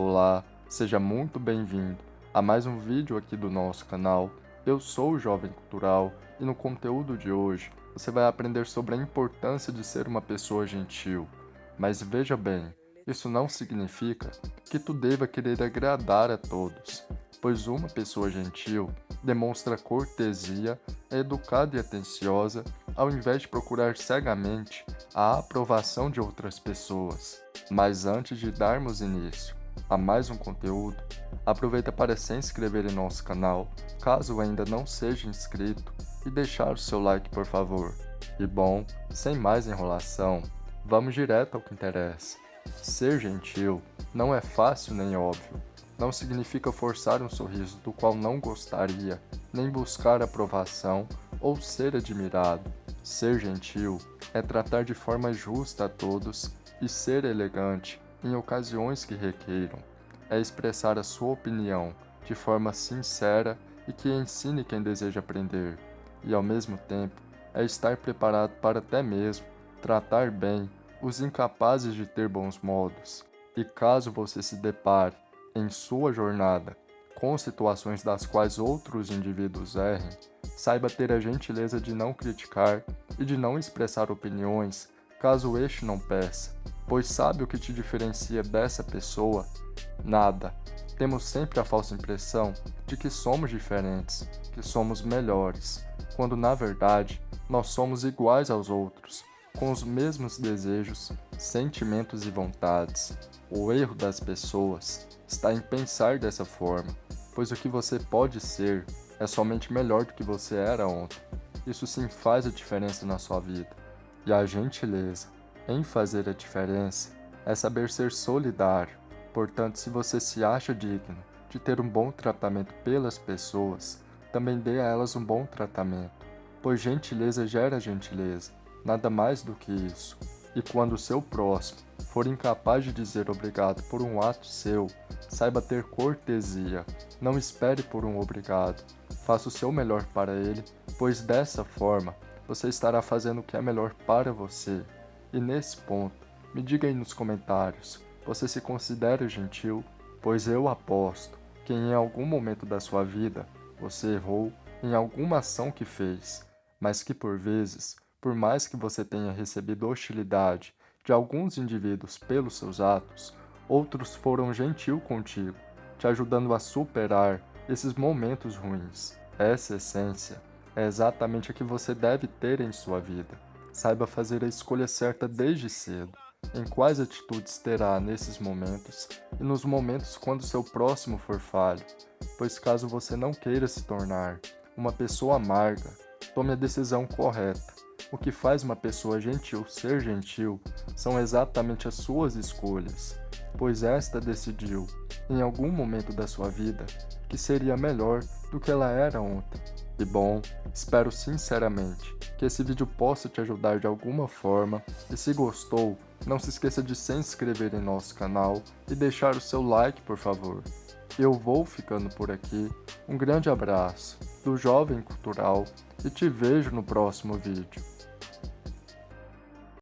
Olá, seja muito bem-vindo a mais um vídeo aqui do nosso canal. Eu sou o Jovem Cultural e no conteúdo de hoje você vai aprender sobre a importância de ser uma pessoa gentil. Mas veja bem, isso não significa que tu deva querer agradar a todos, pois uma pessoa gentil demonstra cortesia, é educada e atenciosa, ao invés de procurar cegamente a aprovação de outras pessoas. Mas antes de darmos início a mais um conteúdo, aproveita para se inscrever em nosso canal, caso ainda não seja inscrito, e deixar o seu like por favor. E bom, sem mais enrolação, vamos direto ao que interessa. Ser gentil não é fácil nem óbvio, não significa forçar um sorriso do qual não gostaria, nem buscar aprovação ou ser admirado. Ser gentil é tratar de forma justa a todos e ser elegante em ocasiões que requeiram. É expressar a sua opinião de forma sincera e que ensine quem deseja aprender. E ao mesmo tempo, é estar preparado para até mesmo tratar bem os incapazes de ter bons modos. E caso você se depare em sua jornada com situações das quais outros indivíduos errem, saiba ter a gentileza de não criticar e de não expressar opiniões caso este não peça, pois sabe o que te diferencia dessa pessoa? Nada. Temos sempre a falsa impressão de que somos diferentes, que somos melhores, quando na verdade nós somos iguais aos outros, com os mesmos desejos, sentimentos e vontades. O erro das pessoas está em pensar dessa forma, pois o que você pode ser é somente melhor do que você era ontem. Isso sim faz a diferença na sua vida. E a gentileza em fazer a diferença é saber ser solidário. Portanto, se você se acha digno de ter um bom tratamento pelas pessoas, também dê a elas um bom tratamento, pois gentileza gera gentileza, nada mais do que isso. E quando o seu próximo for incapaz de dizer obrigado por um ato seu, saiba ter cortesia, não espere por um obrigado. Faça o seu melhor para ele, pois dessa forma você estará fazendo o que é melhor para você. E nesse ponto, me diga aí nos comentários, você se considera gentil? Pois eu aposto que em algum momento da sua vida você errou em alguma ação que fez, mas que por vezes por mais que você tenha recebido hostilidade de alguns indivíduos pelos seus atos, outros foram gentil contigo, te ajudando a superar esses momentos ruins. Essa essência é exatamente a que você deve ter em sua vida. Saiba fazer a escolha certa desde cedo, em quais atitudes terá nesses momentos e nos momentos quando seu próximo for falho, pois caso você não queira se tornar uma pessoa amarga, tome a decisão correta o que faz uma pessoa gentil ser gentil são exatamente as suas escolhas, pois esta decidiu, em algum momento da sua vida, que seria melhor do que ela era ontem. E bom, espero sinceramente que esse vídeo possa te ajudar de alguma forma, e se gostou, não se esqueça de se inscrever em nosso canal e deixar o seu like por favor. Eu vou ficando por aqui, um grande abraço do Jovem Cultural e te vejo no próximo vídeo.